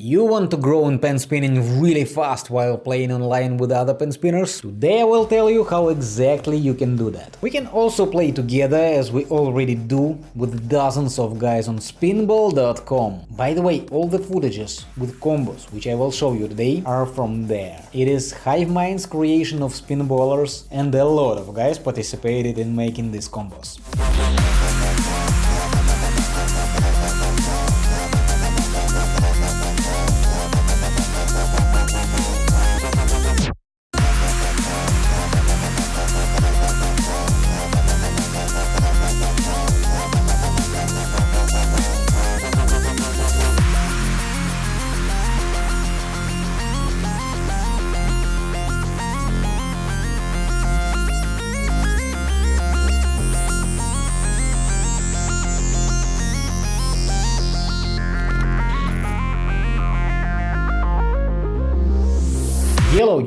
You want to grow in pen spinning really fast while playing online with other pen spinners? Today I will tell you how exactly you can do that. We can also play together as we already do with dozens of guys on spinball.com. By the way, all the footages with combos which I will show you today are from there. It is Hivemind's creation of spinballers and a lot of guys participated in making these combos.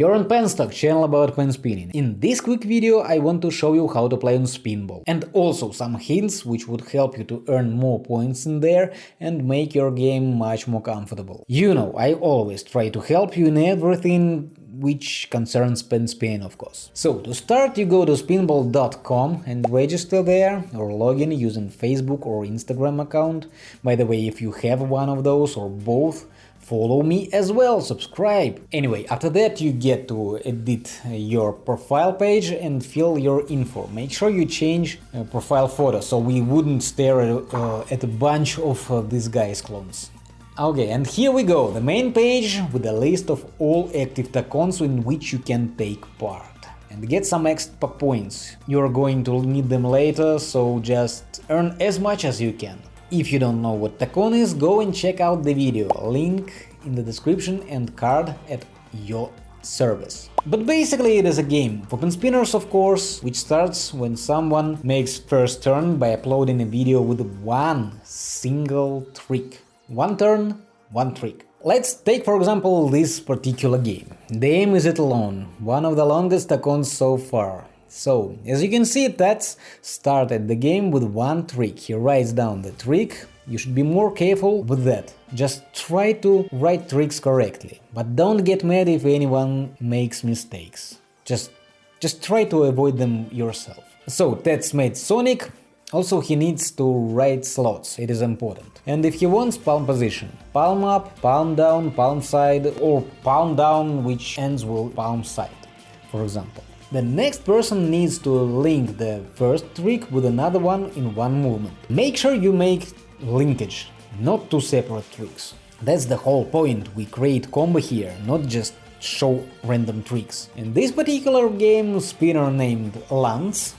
You're on Penstock, channel about pen spinning. In this quick video I want to show you how to play on Spinball, and also some hints which would help you to earn more points in there and make your game much more comfortable. You know, I always try to help you in everything which concerns pen spinning, of course. So, to start you go to spinball.com and register there or log in using Facebook or Instagram account. By the way, if you have one of those or both, follow me as well, subscribe. Anyway, after that you get to edit your profile page and fill your info. Make sure you change uh, profile photo so we wouldn't stare at, uh, at a bunch of uh, guy's clones. Okay, and here we go, the main page with a list of all active tacons in which you can take part and get some extra points. You're going to need them later, so just earn as much as you can. If you don't know what Tacon is, go and check out the video, link in the description and card at your service. But basically it is a game, for pen spinners of course, which starts when someone makes first turn by uploading a video with one single trick. One turn, one trick. Let's take for example this particular game. The aim is it alone, one of the longest tacons so far. So, as you can see, Tats started the game with one trick. He writes down the trick. You should be more careful with that. Just try to write tricks correctly. But don't get mad if anyone makes mistakes. Just, just try to avoid them yourself. So, Tats made Sonic. Also, he needs to write slots, it is important. And if he wants palm position, palm up, palm down, palm side, or palm down which ends with palm side, for example. The next person needs to link the first trick with another one in one movement. Make sure you make linkage, not two separate tricks. That's the whole point, we create combo here, not just show random tricks. In this particular game, spinner named Lance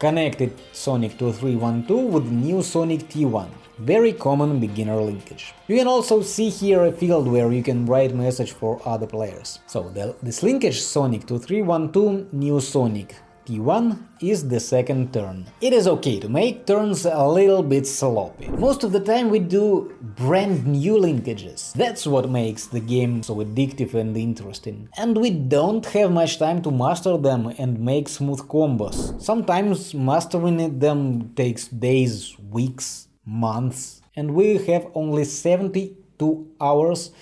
connected Sonic 2312 with new Sonic T1 very common beginner linkage. You can also see here a field where you can write message for other players. So the, this linkage Sonic 2312 new Sonic T1 is the second turn. It is okay to make turns a little bit sloppy. Most of the time we do brand new linkages. That's what makes the game so addictive and interesting. And we don't have much time to master them and make smooth combos. Sometimes mastering them takes days, weeks, months, and we have only 72 hours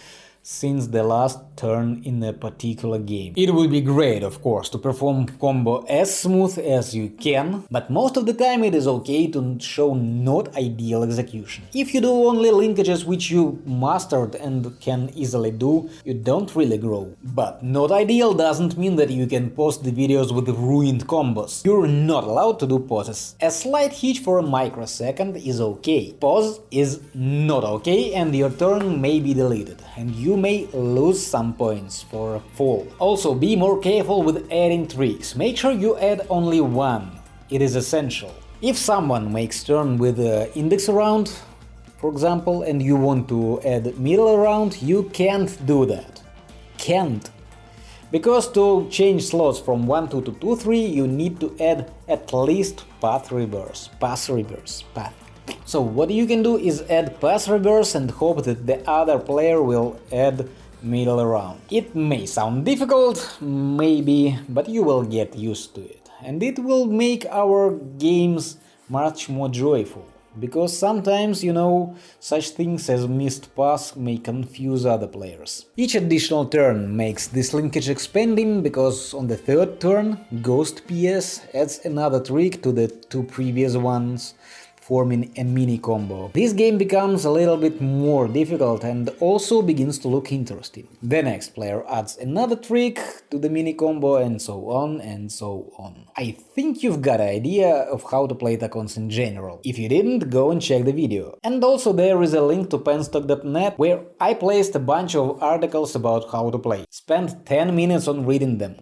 since the last turn in a particular game. It would be great, of course, to perform combo as smooth as you can, but most of the time it is okay to show not ideal execution. If you do only linkages which you mastered and can easily do, you don't really grow. But not ideal doesn't mean that you can post the videos with ruined combos. You're not allowed to do pauses. A slight hitch for a microsecond is okay. Pause is not okay and your turn may be deleted, and you may lose some points for a fall. Also, be more careful with adding tricks. Make sure you add only one. It is essential. If someone makes turn with index around, for example, and you want to add middle around, you can't do that. Can't. Because to change slots from 1 2 to 2 3, you need to add at least pass reverse, pass reverse, pass. So what you can do is add pass reverse and hope that the other player will add middle around. It may sound difficult, maybe, but you will get used to it, and it will make our games much more joyful. because sometimes, you know, such things as missed pass may confuse other players. Each additional turn makes this linkage expanding, because on the third turn, Ghost PS adds another trick to the two previous ones, forming a mini combo. This game becomes a little bit more difficult and also begins to look interesting. The next player adds another trick to the mini combo and so on and so on. I think you've got an idea of how to play Tacons in general. If you didn't, go and check the video. And also there is a link to penstock.net where I placed a bunch of articles about how to play. Spend 10 minutes on reading them.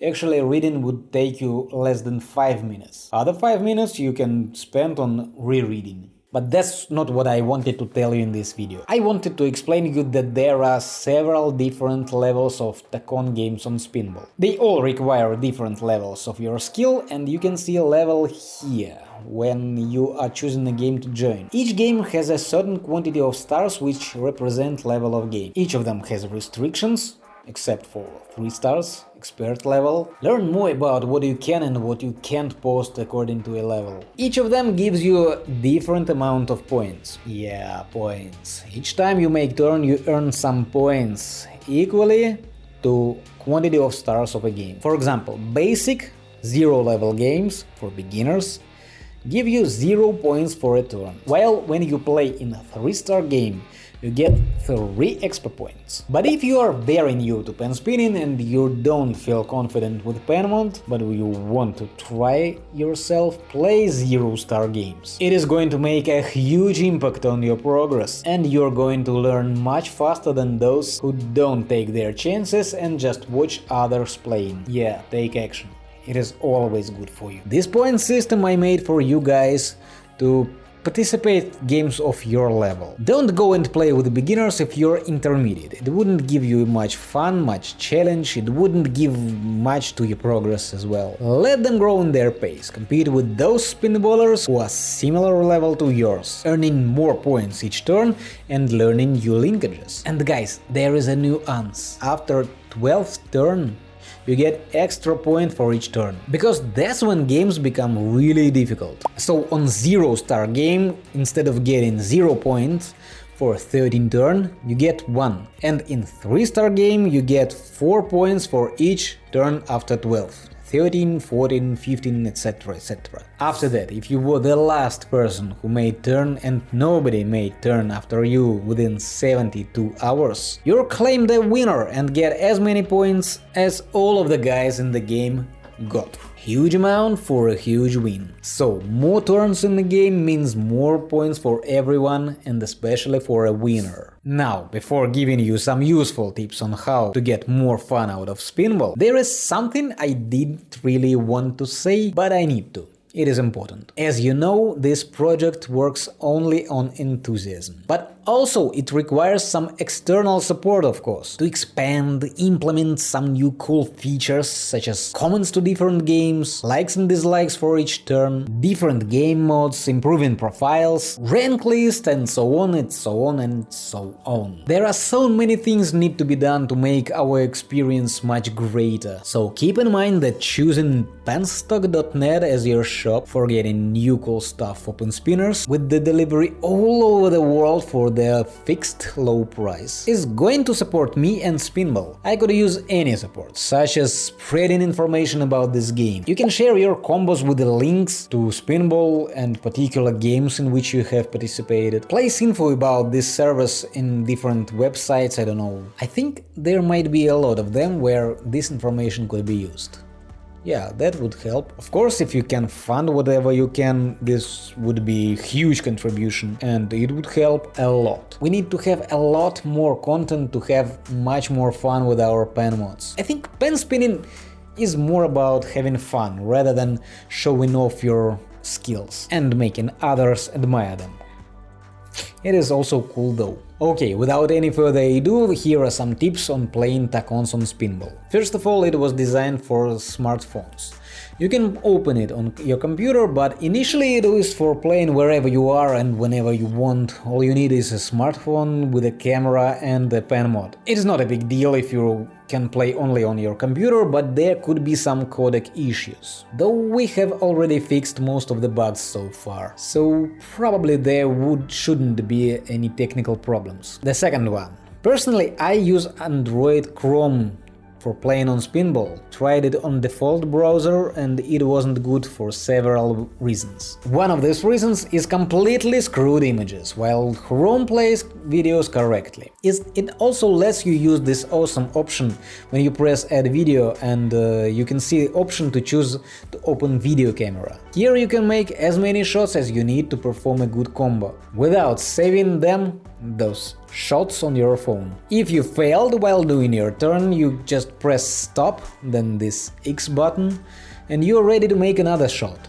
Actually, reading would take you less than 5 minutes. Other 5 minutes you can spend on rereading. But that's not what I wanted to tell you in this video. I wanted to explain you that there are several different levels of Tacon games on Spinball. They all require different levels of your skill and you can see a level here when you are choosing a game to join. Each game has a certain quantity of stars which represent level of game. Each of them has restrictions, except for 3 stars, expert level. Learn more about what you can and what you can't post according to a level. Each of them gives you a different amount of points. Yeah, points. Each time you make turn you earn some points, equally to quantity of stars of a game. For example, basic zero level games for beginners give you 0 points for a turn, while when you play in a 3 star game you get 3 extra points. But if you are very new to pen spinning and you don't feel confident with pen mod, but you want to try yourself, play zero star games. It is going to make a huge impact on your progress, and you're going to learn much faster than those who don't take their chances and just watch others playing. Yeah, take action. It is always good for you. This point system I made for you guys to Participate games of your level. Don't go and play with beginners if you're intermediate. It wouldn't give you much fun, much challenge, it wouldn't give much to your progress as well. Let them grow in their pace, compete with those spinballers who are similar level to yours, earning more points each turn and learning new linkages. And guys, there is a nuance. After 12th turn, you get extra point for each turn, because that's when games become really difficult. So on 0 star game, instead of getting 0 points, for 13 turn you get 1, and in 3 star game you get 4 points for each turn after 12. 13, 14, 15, etc, etc. After that, if you were the last person who made turn and nobody made turn after you within 72 hours, you're claimed a winner and get as many points as all of the guys in the game got. Huge amount for a huge win. So, more turns in the game means more points for everyone and especially for a winner. Now, before giving you some useful tips on how to get more fun out of Spinball, there is something I didn't really want to say, but I need to. It is important. As you know, this project works only on enthusiasm. But also, it requires some external support, of course, to expand, implement some new cool features, such as comments to different games, likes and dislikes for each turn, different game modes, improving profiles, rank list, and so on and so on and so on. There are so many things need to be done to make our experience much greater, so keep in mind that choosing penstock.net as your shop for getting new cool stuff for pen spinners, with the delivery all over the world for the fixed low price is going to support me and Spinball. I could use any support, such as spreading information about this game. You can share your combos with the links to Spinball and particular games in which you have participated. Place info about this service in different websites, I don't know. I think there might be a lot of them where this information could be used. Yeah, that would help. Of course, if you can fund whatever you can, this would be huge contribution and it would help a lot. We need to have a lot more content to have much more fun with our pen mods. I think pen spinning is more about having fun rather than showing off your skills and making others admire them. It is also cool though. Okay, without any further ado, here are some tips on playing tacons on Spinball. First of all, it was designed for smartphones. You can open it on your computer, but initially it is for playing wherever you are and whenever you want. All you need is a smartphone with a camera and a pen mod. It is not a big deal if you can play only on your computer, but there could be some codec issues. Though we have already fixed most of the bugs so far, so probably there would shouldn't be any technical problems. The second one. Personally, I use Android Chrome for playing on Spinball. Tried it on default browser and it wasn't good for several reasons. One of these reasons is completely screwed images, while Chrome plays videos correctly. It also lets you use this awesome option when you press add video and uh, you can see the option to choose to open video camera. Here you can make as many shots as you need to perform a good combo, without saving them those shots on your phone. If you failed while doing your turn, you just press stop, then this X button, and you're ready to make another shot.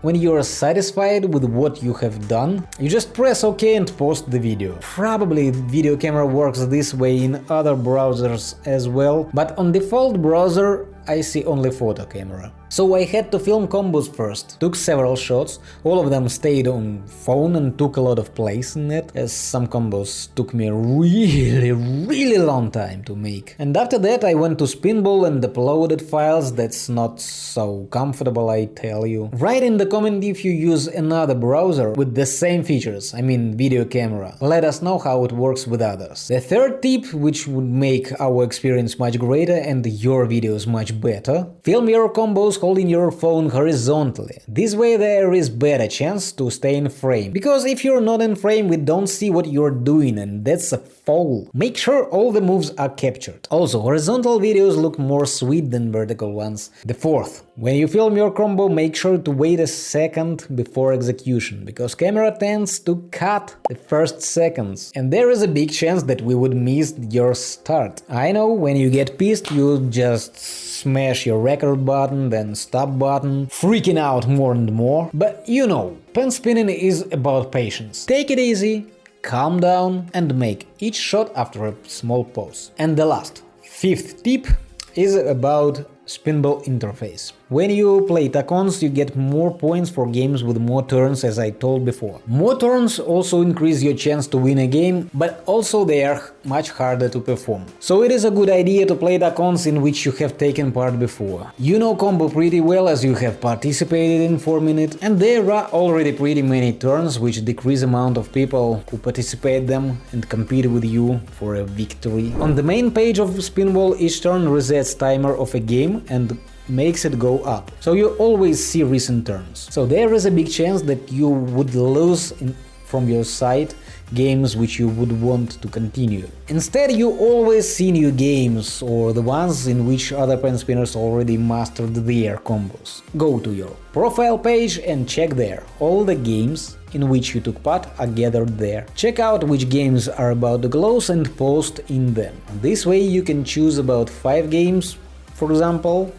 When you're satisfied with what you have done, you just press OK and post the video. Probably video camera works this way in other browsers as well, but on default browser I see only photo camera. So I had to film combos first, took several shots, all of them stayed on phone and took a lot of place in it, as some combos took me a really, really long time to make. And after that I went to Spinball and uploaded files, that's not so comfortable I tell you. Write in the comment if you use another browser with the same features, I mean video camera. Let us know how it works with others. The third tip, which would make our experience much greater and your videos much better, film your combos holding your phone horizontally. This way there is better chance to stay in frame, because if you're not in frame we don't see what you're doing and that's a foul. Make sure all the moves are captured. Also, horizontal videos look more sweet than vertical ones. The fourth, when you film your combo make sure to wait a second before execution, because camera tends to cut the first seconds, and there is a big chance that we would miss your start. I know, when you get pissed you just smash your record button, then stop button, freaking out more and more. But you know, pen spinning is about patience. Take it easy, calm down and make each shot after a small pause. And the last, fifth tip is about Spinball interface. When you play Tacons, you get more points for games with more turns, as I told before. More turns also increase your chance to win a game, but also they are much harder to perform. So it is a good idea to play Tacons in which you have taken part before. You know combo pretty well as you have participated in 4 minutes, and there are already pretty many turns which decrease amount of people who participate them and compete with you for a victory. On the main page of Spinball each turn resets timer of a game and makes it go up. So you always see recent turns. So there is a big chance that you would lose in, from your side games which you would want to continue. Instead, you always see new games or the ones in which other pen spinners already mastered their combos. Go to your profile page and check there. All the games in which you took part are gathered there. Check out which games are about the close and post in them. This way you can choose about 5 games, for example,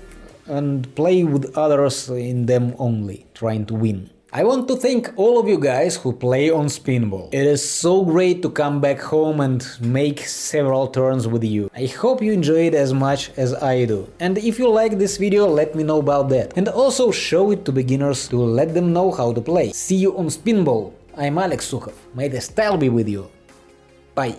and play with others in them only, trying to win. I want to thank all of you guys who play on Spinball. It is so great to come back home and make several turns with you. I hope you enjoy it as much as I do. And if you like this video, let me know about that. And also show it to beginners to let them know how to play. See you on Spinball. I'm Alex Sukhov. May the style be with you. Bye.